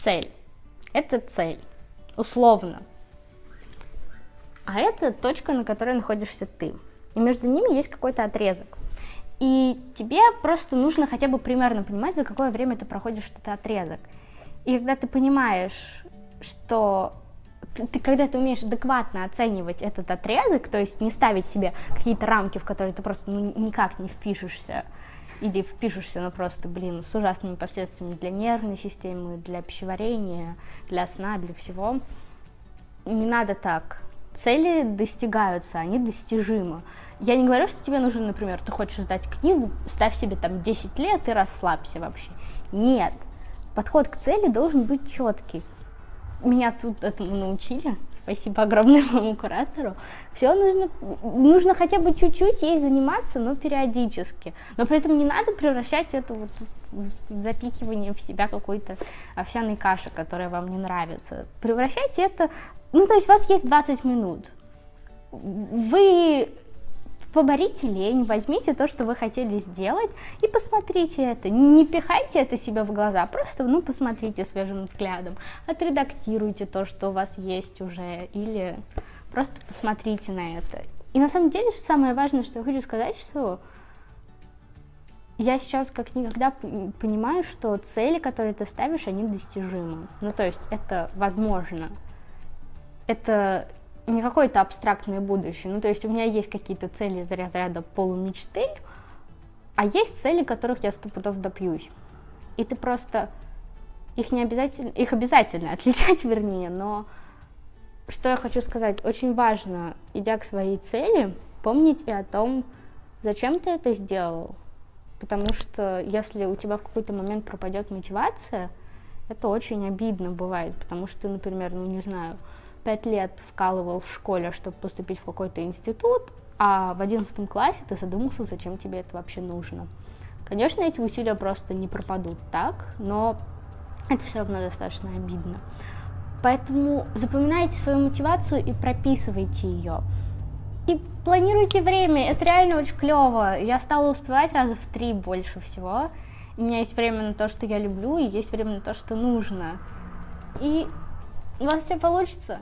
цель. Это цель, условно. А это точка, на которой находишься ты. И между ними есть какой-то отрезок. И тебе просто нужно хотя бы примерно понимать, за какое время ты проходишь этот отрезок. И когда ты понимаешь, что ты, ты когда ты умеешь адекватно оценивать этот отрезок, то есть не ставить себе какие-то рамки, в которые ты просто ну, никак не впишешься, или впишешься, но просто, блин, с ужасными последствиями для нервной системы, для пищеварения, для сна, для всего. Не надо так. Цели достигаются, они достижимы. Я не говорю, что тебе нужно, например, ты хочешь сдать книгу, ставь себе там 10 лет и расслабься вообще. Нет. Подход к цели должен быть четкий. Меня тут этому научили. Спасибо огромное моему куратору. Все нужно, нужно хотя бы чуть-чуть ей заниматься, но периодически. Но при этом не надо превращать это вот в запихивание в себя какой-то овсяной каши, которая вам не нравится. Превращайте это, ну то есть у вас есть 20 минут. Вы поборите лень, возьмите то, что вы хотели сделать, и посмотрите это. Не пихайте это себе в глаза, просто, ну, посмотрите свежим взглядом, отредактируйте то, что у вас есть уже, или просто посмотрите на это. И на самом деле, самое важное, что я хочу сказать, что я сейчас как никогда понимаю, что цели, которые ты ставишь, они достижимы. Ну, то есть это возможно. Это не какое-то абстрактное будущее. Ну, то есть у меня есть какие-то цели из разряда полумечты, а есть цели, которых я сто пудов добьюсь. И ты просто их не обязательно, их обязательно отличать, вернее, но что я хочу сказать, очень важно, идя к своей цели, помнить и о том, зачем ты это сделал. Потому что если у тебя в какой-то момент пропадет мотивация, это очень обидно бывает, потому что, например, ну не знаю, пять лет вкалывал в школе, чтобы поступить в какой-то институт, а в одиннадцатом классе ты задумался, зачем тебе это вообще нужно. Конечно, эти усилия просто не пропадут так, но это все равно достаточно обидно. Поэтому запоминайте свою мотивацию и прописывайте ее. И планируйте время, это реально очень клево. Я стала успевать раза в три больше всего. У меня есть время на то, что я люблю, и есть время на то, что нужно. И у вас все получится.